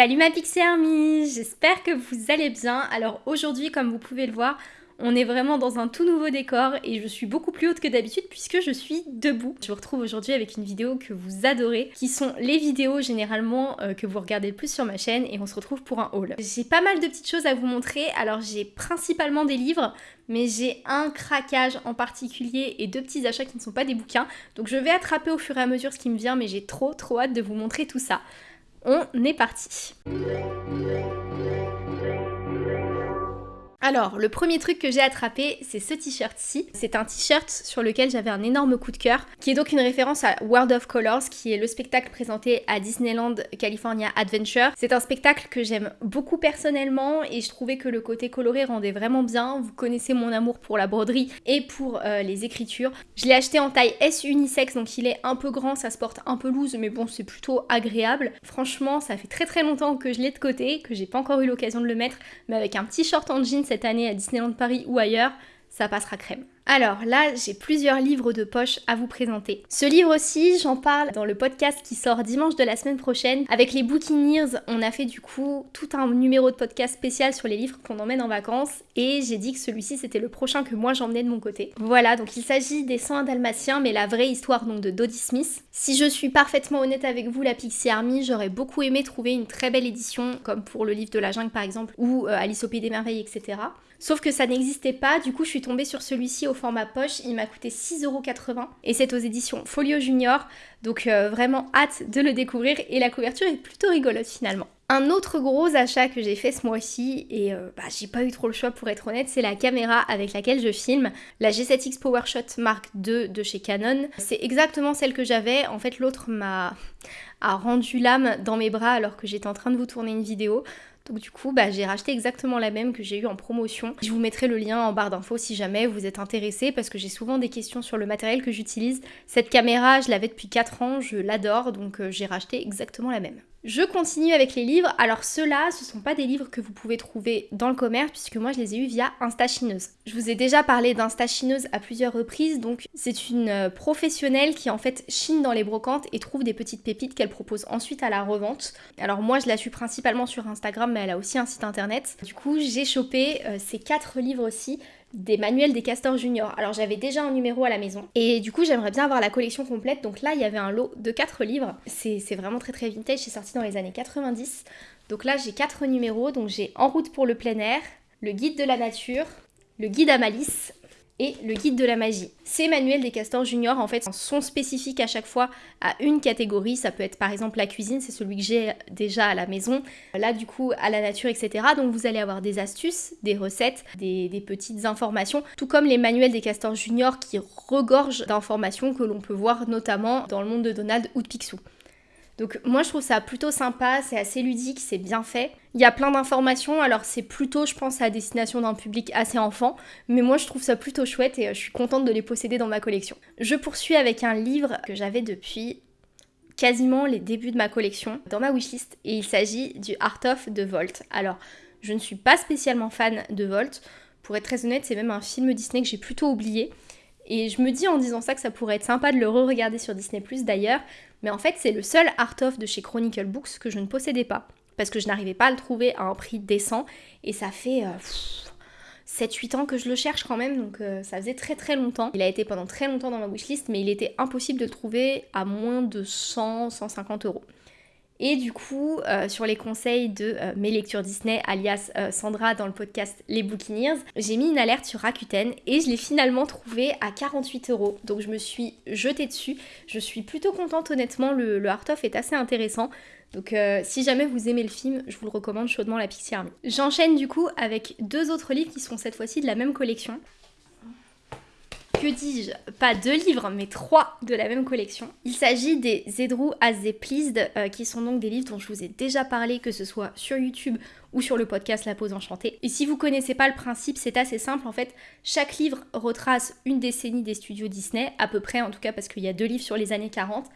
Salut ma Pixie Army, j'espère que vous allez bien. Alors aujourd'hui, comme vous pouvez le voir, on est vraiment dans un tout nouveau décor et je suis beaucoup plus haute que d'habitude puisque je suis debout. Je vous retrouve aujourd'hui avec une vidéo que vous adorez, qui sont les vidéos généralement euh, que vous regardez le plus sur ma chaîne et on se retrouve pour un haul. J'ai pas mal de petites choses à vous montrer, alors j'ai principalement des livres, mais j'ai un craquage en particulier et deux petits achats qui ne sont pas des bouquins. Donc je vais attraper au fur et à mesure ce qui me vient, mais j'ai trop trop hâte de vous montrer tout ça. On est parti alors, le premier truc que j'ai attrapé, c'est ce t-shirt-ci. C'est un t-shirt sur lequel j'avais un énorme coup de cœur, qui est donc une référence à World of Colors, qui est le spectacle présenté à Disneyland California Adventure. C'est un spectacle que j'aime beaucoup personnellement et je trouvais que le côté coloré rendait vraiment bien. Vous connaissez mon amour pour la broderie et pour euh, les écritures. Je l'ai acheté en taille S unisex, donc il est un peu grand, ça se porte un peu loose, mais bon, c'est plutôt agréable. Franchement, ça fait très très longtemps que je l'ai de côté, que j'ai pas encore eu l'occasion de le mettre, mais avec un petit short en jean cette année à Disneyland Paris ou ailleurs, ça passera crème. Alors là, j'ai plusieurs livres de poche à vous présenter. Ce livre aussi, j'en parle dans le podcast qui sort dimanche de la semaine prochaine. Avec les Bookineers, on a fait du coup tout un numéro de podcast spécial sur les livres qu'on emmène en vacances et j'ai dit que celui-ci c'était le prochain que moi j'emmenais de mon côté. Voilà, donc il s'agit des 101 dalmatiens, mais la vraie histoire donc de Dodie Smith. Si je suis parfaitement honnête avec vous, la Pixie Army, j'aurais beaucoup aimé trouver une très belle édition, comme pour le livre de la jungle par exemple, ou euh, Alice au Pays des Merveilles, etc. Sauf que ça n'existait pas, du coup je suis tombée sur celui-ci au format poche, il m'a coûté 6,80€ et c'est aux éditions Folio Junior, donc euh, vraiment hâte de le découvrir. Et la couverture est plutôt rigolote finalement. Un autre gros achat que j'ai fait ce mois-ci, et euh, bah, j'ai pas eu trop le choix pour être honnête, c'est la caméra avec laquelle je filme, la G7X PowerShot Mark II de chez Canon. C'est exactement celle que j'avais, en fait l'autre m'a rendu l'âme dans mes bras alors que j'étais en train de vous tourner une vidéo. Donc du coup, bah, j'ai racheté exactement la même que j'ai eu en promotion. Je vous mettrai le lien en barre d'infos si jamais vous êtes intéressé parce que j'ai souvent des questions sur le matériel que j'utilise. Cette caméra, je l'avais depuis 4 ans, je l'adore, donc euh, j'ai racheté exactement la même. Je continue avec les livres. Alors ceux-là, ce sont pas des livres que vous pouvez trouver dans le commerce puisque moi je les ai eus via Instachineuse. Je vous ai déjà parlé d'Instachineuse à plusieurs reprises, donc c'est une euh, professionnelle qui en fait chine dans les brocantes et trouve des petites pépites qu'elle propose ensuite à la revente. Alors moi je la suis principalement sur Instagram elle a aussi un site internet. Du coup j'ai chopé euh, ces quatre livres aussi des manuels des castors juniors. Alors j'avais déjà un numéro à la maison et du coup j'aimerais bien avoir la collection complète. Donc là il y avait un lot de 4 livres. C'est vraiment très très vintage, c'est sorti dans les années 90. Donc là j'ai 4 numéros. Donc j'ai En route pour le plein air, Le guide de la nature, Le guide à Malice, et le guide de la magie. Ces manuels des castors juniors en fait sont spécifiques à chaque fois à une catégorie. Ça peut être par exemple la cuisine, c'est celui que j'ai déjà à la maison. Là du coup à la nature etc. Donc vous allez avoir des astuces, des recettes, des, des petites informations, tout comme les manuels des castors juniors qui regorgent d'informations que l'on peut voir notamment dans le monde de Donald ou de Picsou. Donc moi je trouve ça plutôt sympa, c'est assez ludique, c'est bien fait. Il y a plein d'informations, alors c'est plutôt je pense à destination d'un public assez enfant, mais moi je trouve ça plutôt chouette et euh, je suis contente de les posséder dans ma collection. Je poursuis avec un livre que j'avais depuis quasiment les débuts de ma collection dans ma wishlist et il s'agit du Art of de Volt. Alors je ne suis pas spécialement fan de Volt, pour être très honnête c'est même un film Disney que j'ai plutôt oublié. Et je me dis en disant ça que ça pourrait être sympa de le re-regarder sur Disney d'ailleurs, mais en fait c'est le seul art-of de chez Chronicle Books que je ne possédais pas, parce que je n'arrivais pas à le trouver à un prix décent, et ça fait 7-8 euh, ans que je le cherche quand même, donc euh, ça faisait très très longtemps. Il a été pendant très longtemps dans ma wishlist, mais il était impossible de le trouver à moins de 100-150 euros. Et du coup, euh, sur les conseils de euh, mes lectures Disney, alias euh, Sandra dans le podcast Les Bookineers, j'ai mis une alerte sur Rakuten et je l'ai finalement trouvé à 48 euros. Donc je me suis jetée dessus. Je suis plutôt contente honnêtement, le, le art-of est assez intéressant. Donc si jamais vous aimez le film, je vous le recommande chaudement la Pixie Army. J'enchaîne du coup avec deux autres livres qui sont cette fois-ci de la même collection que dis-je, pas deux livres, mais trois de la même collection. Il s'agit des Zedrou as they pleased, euh, qui sont donc des livres dont je vous ai déjà parlé, que ce soit sur YouTube ou sur le podcast La Pause Enchantée. Et si vous connaissez pas le principe, c'est assez simple. En fait, chaque livre retrace une décennie des studios Disney, à peu près en tout cas parce qu'il y a deux livres sur les années 40,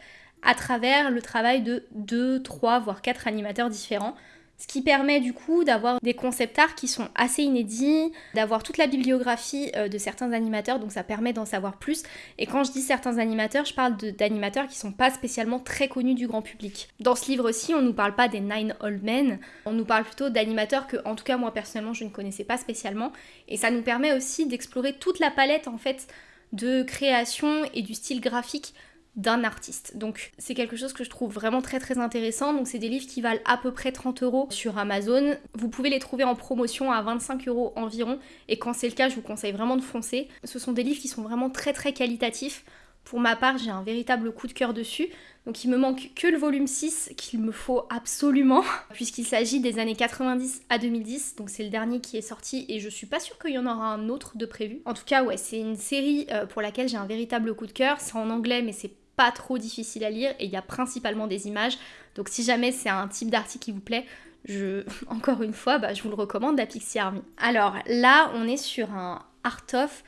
à travers le travail de deux, trois, voire quatre animateurs différents. Ce qui permet du coup d'avoir des concept art qui sont assez inédits, d'avoir toute la bibliographie euh, de certains animateurs, donc ça permet d'en savoir plus. Et quand je dis certains animateurs, je parle d'animateurs qui sont pas spécialement très connus du grand public. Dans ce livre-ci, on nous parle pas des Nine Old Men, on nous parle plutôt d'animateurs que, en tout cas moi personnellement, je ne connaissais pas spécialement. Et ça nous permet aussi d'explorer toute la palette en fait de création et du style graphique d'un artiste. Donc c'est quelque chose que je trouve vraiment très très intéressant. Donc c'est des livres qui valent à peu près 30 euros sur Amazon. Vous pouvez les trouver en promotion à 25 euros environ. Et quand c'est le cas, je vous conseille vraiment de foncer. Ce sont des livres qui sont vraiment très très qualitatifs. Pour ma part, j'ai un véritable coup de cœur dessus. Donc il me manque que le volume 6 qu'il me faut absolument, puisqu'il s'agit des années 90 à 2010. Donc c'est le dernier qui est sorti et je suis pas sûre qu'il y en aura un autre de prévu. En tout cas, ouais, c'est une série euh, pour laquelle j'ai un véritable coup de cœur. C'est en anglais, mais c'est pas trop difficile à lire et il y a principalement des images. Donc si jamais c'est un type d'article qui vous plaît, je, encore une fois, bah, je vous le recommande, la Pixie Army. Alors là, on est sur un art-of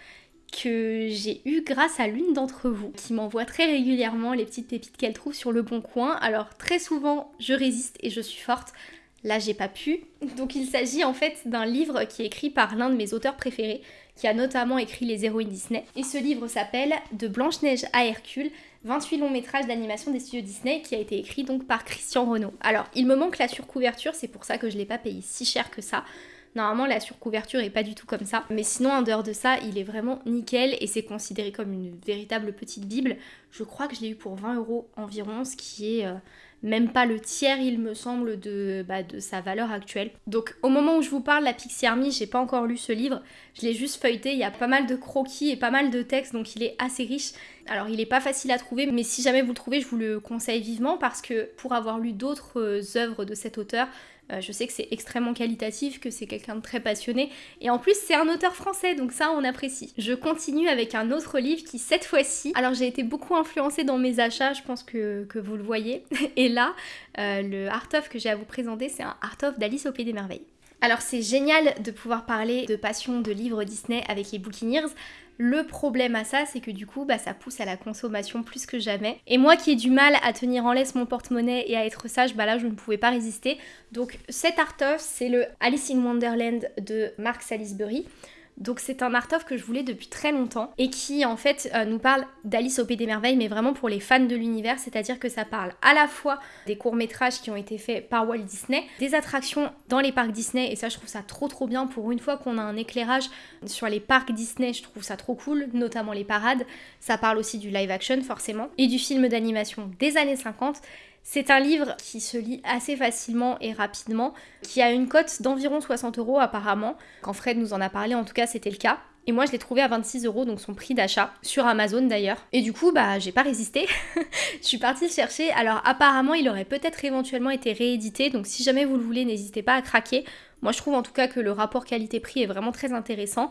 que j'ai eu grâce à l'une d'entre vous qui m'envoie très régulièrement les petites pépites qu'elle trouve sur le bon coin. Alors très souvent, je résiste et je suis forte. Là, j'ai pas pu. Donc il s'agit en fait d'un livre qui est écrit par l'un de mes auteurs préférés, qui a notamment écrit les héroïnes Disney. Et ce livre s'appelle De Blanche-Neige à Hercule, 28 longs métrages d'animation des studios Disney qui a été écrit donc par Christian Renaud. Alors, il me manque la surcouverture, c'est pour ça que je l'ai pas payé si cher que ça. Normalement, la surcouverture est pas du tout comme ça. Mais sinon, en dehors de ça, il est vraiment nickel et c'est considéré comme une véritable petite Bible. Je crois que je l'ai eu pour 20 euros environ, ce qui est euh, même pas le tiers, il me semble, de, bah, de sa valeur actuelle. Donc au moment où je vous parle, la Pixie Army, j'ai pas encore lu ce livre, je l'ai juste feuilleté, il y a pas mal de croquis et pas mal de textes, donc il est assez riche. Alors il est pas facile à trouver, mais si jamais vous le trouvez, je vous le conseille vivement parce que pour avoir lu d'autres euh, œuvres de cet auteur, euh, je sais que c'est extrêmement qualitatif, que c'est quelqu'un de très passionné. Et en plus, c'est un auteur français, donc ça, on apprécie. Je continue avec un autre livre qui, cette fois-ci, alors j'ai été beaucoup influencée dans mes achats, je pense que, vous le voyez. Et là, euh, le Art of que j'ai à vous présenter, c'est un Art of d'Alice au Pays des Merveilles. Alors c'est génial de pouvoir parler de passion de livres Disney avec les Bookineers. Le problème à ça, c'est que du coup, bah, ça pousse à la consommation plus que jamais. Et moi qui ai du mal à tenir en laisse mon porte-monnaie et à être sage, bah là, je ne pouvais pas résister. Donc cet art-of, c'est le Alice in Wonderland de Mark Salisbury. Donc c'est un art-of que je voulais depuis très longtemps et qui en fait euh, nous parle d'Alice au Pays des Merveilles mais vraiment pour les fans de l'univers, c'est-à-dire que ça parle à la fois des courts-métrages qui ont été faits par Walt Disney, des attractions dans les parcs Disney et ça je trouve ça trop trop bien. Pour une fois qu'on a un éclairage sur les parcs Disney, je trouve ça trop cool, notamment les parades. Ça parle aussi du live action forcément et du film d'animation des années 50 c'est un livre qui se lit assez facilement et rapidement, qui a une cote d'environ 60 euros apparemment. Quand Fred nous en a parlé, en tout cas, c'était le cas. Et moi, je l'ai trouvé à 26 euros, donc son prix d'achat, sur Amazon d'ailleurs. Et du coup, bah, j'ai pas résisté. je suis partie le chercher. Alors, apparemment, il aurait peut-être éventuellement été réédité, donc si jamais vous le voulez, n'hésitez pas à craquer. Moi, je trouve en tout cas que le rapport qualité-prix est vraiment très intéressant.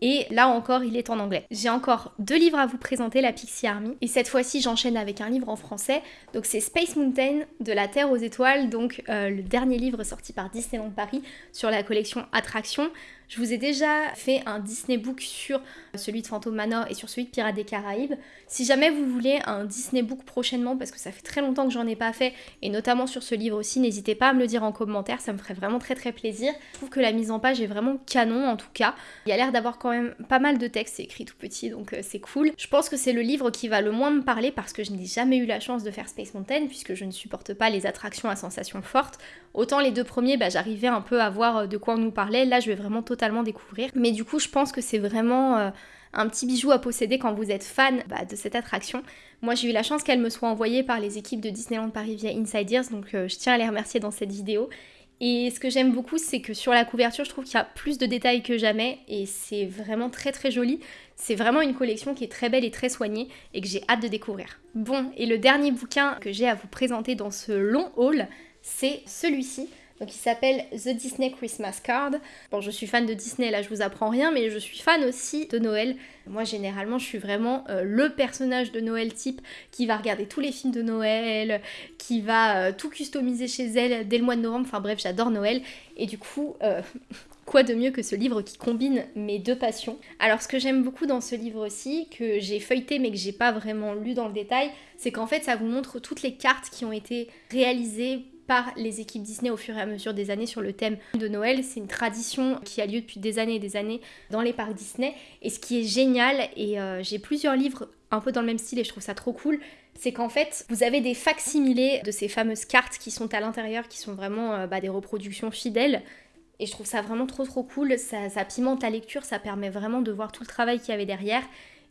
Et là encore, il est en anglais. J'ai encore deux livres à vous présenter, la Pixie Army. Et cette fois-ci, j'enchaîne avec un livre en français. Donc c'est Space Mountain, de la Terre aux étoiles, donc euh, le dernier livre sorti par Disneyland Paris sur la collection Attractions. Je vous ai déjà fait un Disney Book sur celui de Phantom Manor et sur celui de Pirates des Caraïbes. Si jamais vous voulez un Disney Book prochainement, parce que ça fait très longtemps que j'en ai pas fait, et notamment sur ce livre aussi, n'hésitez pas à me le dire en commentaire, ça me ferait vraiment très très plaisir. Je trouve que la mise en page est vraiment canon en tout cas. Il y a l'air d'avoir quand même pas mal de textes, c'est écrit tout petit donc euh, c'est cool. Je pense que c'est le livre qui va le moins me parler parce que je n'ai jamais eu la chance de faire Space Mountain puisque je ne supporte pas les attractions à sensations fortes. Autant les deux premiers, bah, j'arrivais un peu à voir euh, de quoi on nous parlait. Là, je vais vraiment totalement découvrir. Mais du coup, je pense que c'est vraiment euh, un petit bijou à posséder quand vous êtes fan bah, de cette attraction. Moi, j'ai eu la chance qu'elle me soit envoyée par les équipes de Disneyland Paris via Insiders, donc euh, je tiens à les remercier dans cette vidéo. Et ce que j'aime beaucoup, c'est que sur la couverture, je trouve qu'il y a plus de détails que jamais et c'est vraiment très très joli. C'est vraiment une collection qui est très belle et très soignée et que j'ai hâte de découvrir. Bon, et le dernier bouquin que j'ai à vous présenter dans ce long haul, c'est celui-ci. Donc il s'appelle The Disney Christmas Card. Bon, je suis fan de Disney, là je vous apprends rien, mais je suis fan aussi de Noël. Moi généralement je suis vraiment euh, le personnage de Noël type qui va regarder tous les films de Noël, qui va euh, tout customiser chez elle dès le mois de novembre. Enfin bref, j'adore Noël. Et du coup, euh, quoi de mieux que ce livre qui combine mes deux passions? Alors ce que j'aime beaucoup dans ce livre aussi, que j'ai feuilleté mais que j'ai pas vraiment lu dans le détail, c'est qu'en fait ça vous montre toutes les cartes qui ont été réalisées par les équipes Disney au fur et à mesure des années sur le thème de Noël. C'est une tradition qui a lieu depuis des années et des années dans les parcs Disney. Et ce qui est génial, et euh, j'ai plusieurs livres un peu dans le même style et je trouve ça trop cool, c'est qu'en fait, vous avez des facsimilés de ces fameuses cartes qui sont à l'intérieur, qui sont vraiment euh, bah, des reproductions fidèles. Et je trouve ça vraiment trop trop cool, ça, ça pimente la lecture, ça permet vraiment de voir tout le travail qu'il y avait derrière.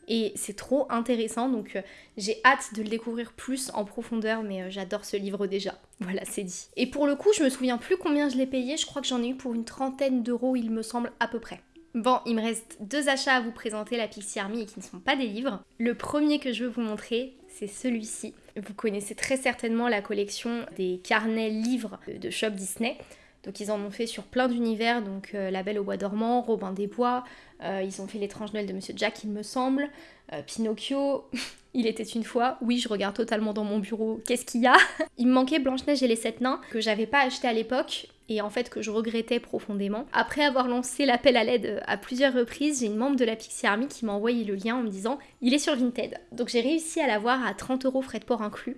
Et c'est trop intéressant, donc euh, j'ai hâte de le découvrir plus en profondeur, mais euh, j'adore ce livre déjà. Voilà, c'est dit. Et pour le coup, je me souviens plus combien je l'ai payé, je crois que j'en ai eu pour une trentaine d'euros, il me semble, à peu près. Bon, il me reste deux achats à vous présenter, la Pixie Army, et qui ne sont pas des livres. Le premier que je veux vous montrer, c'est celui-ci. Vous connaissez très certainement la collection des carnets livres de Shop Disney. Donc ils en ont fait sur plein d'univers, donc euh, La Belle au Bois dormant, Robin des Bois, euh, ils ont fait L'étrange Noël de Monsieur Jack, il me semble, euh, Pinocchio, Il était une fois, oui je regarde totalement dans mon bureau, qu'est-ce qu'il y a? Il me manquait Blanche-Neige et les Sept Nains, que j'avais pas acheté à l'époque, et en fait que je regrettais profondément. Après avoir lancé l'appel à l'aide à plusieurs reprises, j'ai une membre de la Pixie Army qui m'a envoyé le lien en me disant il est sur Vinted. Donc j'ai réussi à l'avoir à 30 euros frais de port inclus,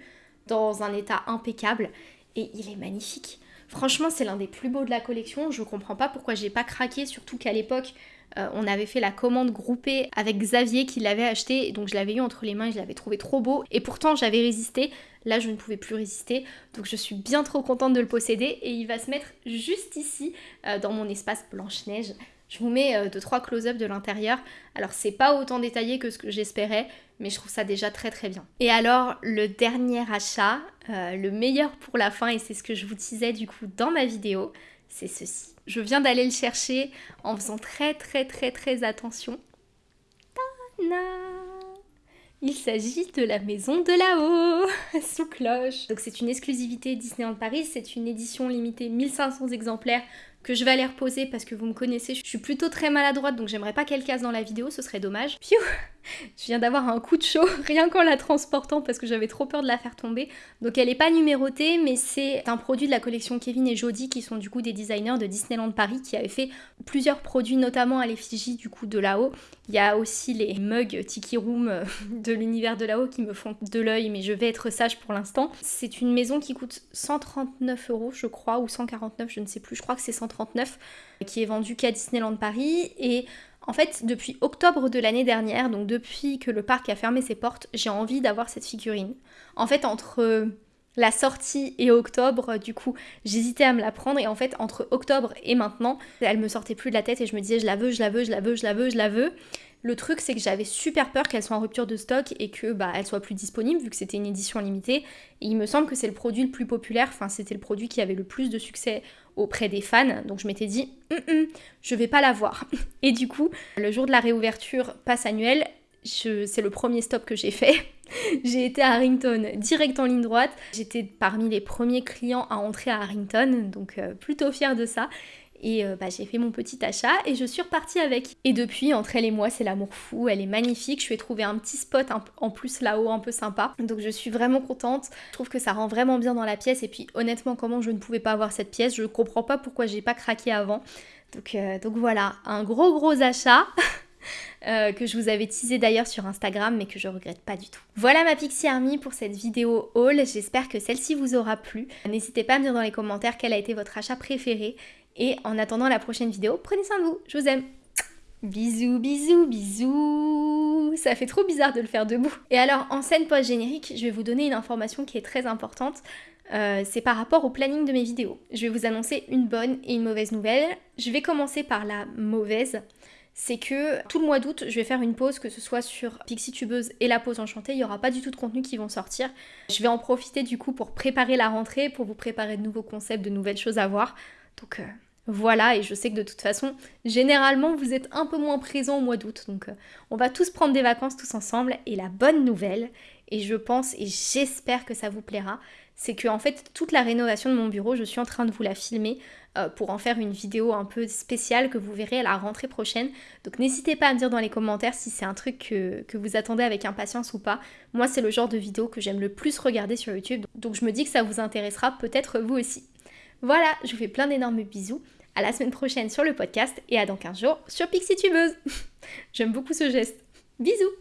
dans un état impeccable, et il est magnifique. Franchement, c'est l'un des plus beaux de la collection. Je comprends pas pourquoi j'ai pas craqué, surtout qu'à l'époque, euh, on avait fait la commande groupée avec Xavier qui l'avait acheté, donc je l'avais eu entre les mains et je l'avais trouvé trop beau. Et pourtant, j'avais résisté. Là, je ne pouvais plus résister. Donc, je suis bien trop contente de le posséder. Et il va se mettre juste ici, euh, dans mon espace Blanche-Neige. Je vous mets euh, deux trois close-up de l'intérieur. Alors c'est pas autant détaillé que ce que j'espérais, mais je trouve ça déjà très très bien. Et alors le dernier achat, euh, le meilleur pour la fin, et c'est ce que je vous disais du coup dans ma vidéo, c'est ceci. Je viens d'aller le chercher en faisant très très très très attention. il s'agit de la maison de là-haut, sous cloche. Donc c'est une exclusivité Disneyland Paris, c'est une édition limitée 1500 exemplaires que je vais aller reposer parce que vous me connaissez, je suis plutôt très maladroite donc j'aimerais pas qu'elle casse dans la vidéo, ce serait dommage. Piou je viens d'avoir un coup de chaud rien qu'en la transportant parce que j'avais trop peur de la faire tomber. Donc elle n'est pas numérotée mais c'est un produit de la collection Kevin et Jody qui sont du coup des designers de Disneyland Paris qui avaient fait plusieurs produits notamment à l'effigie du coup de là-haut. Il y a aussi les mugs Tiki Room euh, de l'univers de là-haut qui me font de l'œil mais je vais être sage pour l'instant. C'est une maison qui coûte 139 euros je crois ou 149 je ne sais plus, je crois que c'est 139 qui est vendue qu'à Disneyland Paris et en fait, depuis octobre de l'année dernière, donc depuis que le parc a fermé ses portes, j'ai envie d'avoir cette figurine. En fait, entre euh, la sortie et octobre, du coup, j'hésitais à me la prendre et en fait, entre octobre et maintenant, elle me sortait plus de la tête et je me disais je la veux, je la veux, je la veux, je la veux, je la veux. Le truc, c'est que j'avais super peur qu'elle soit en rupture de stock et que bah elle soit plus disponible vu que c'était une édition limitée. Et il me semble que c'est le produit le plus populaire, enfin c'était le produit qui avait le plus de succès auprès des fans. Donc je m'étais dit, hum, hum, je vais pas l'avoir. Et du coup, le jour de la réouverture passe annuelle, c'est le premier stop que j'ai fait. j'ai été à Harrington direct en ligne droite. J'étais parmi les premiers clients à entrer à Harrington, donc euh, plutôt fière de ça. Et euh, bah, j'ai fait mon petit achat et je suis repartie avec. Et depuis, entre elle et moi, c'est l'amour fou. Elle est magnifique. Je lui ai trouvé un petit spot en plus là-haut, un peu sympa. Donc je suis vraiment contente. Je trouve que ça rend vraiment bien dans la pièce. Et puis honnêtement, comment je ne pouvais pas avoir cette pièce Je comprends pas pourquoi j'ai pas craqué avant. Donc, euh, donc voilà, un gros gros achat. Euh, que je vous avais teasé d'ailleurs sur Instagram mais que je regrette pas du tout. Voilà ma Pixie Army pour cette vidéo haul, j'espère que celle-ci vous aura plu. N'hésitez pas à me dire dans les commentaires quel a été votre achat préféré et en attendant la prochaine vidéo, prenez soin de vous, je vous aime. Bisous, bisous, bisous. Ça fait trop bizarre de le faire debout. Et alors, en scène post-générique, je vais vous donner une information qui est très importante. Euh, c'est par rapport au planning de mes vidéos. Je vais vous annoncer une bonne et une mauvaise nouvelle. Je vais commencer par la mauvaise. C'est que tout le mois d'août, je vais faire une pause, que ce soit sur Pixie Tubeuse et la pause enchantée. Il n'y aura pas du tout de contenu qui vont sortir. Je vais en profiter du coup pour préparer la rentrée, pour vous préparer de nouveaux concepts, de nouvelles choses à voir. Donc euh, voilà, et je sais que de toute façon, généralement, vous êtes un peu moins présent au mois d'août. Donc euh, on va tous prendre des vacances tous ensemble. Et la bonne nouvelle, et je pense et j'espère que ça vous plaira, c'est que en fait toute la rénovation de mon bureau, je suis en train de vous la filmer euh, pour en faire une vidéo un peu spéciale que vous verrez à la rentrée prochaine. Donc n'hésitez pas à me dire dans les commentaires si c'est un truc que, que, vous attendez avec impatience ou pas. Moi c'est le genre de vidéo que j'aime le plus regarder sur YouTube, donc je me dis que ça vous intéressera peut-être vous aussi. Voilà, je vous fais plein d'énormes bisous. À la semaine prochaine sur le podcast et à dans 15 jours sur PixieTubeuse. J'aime beaucoup ce geste. Bisous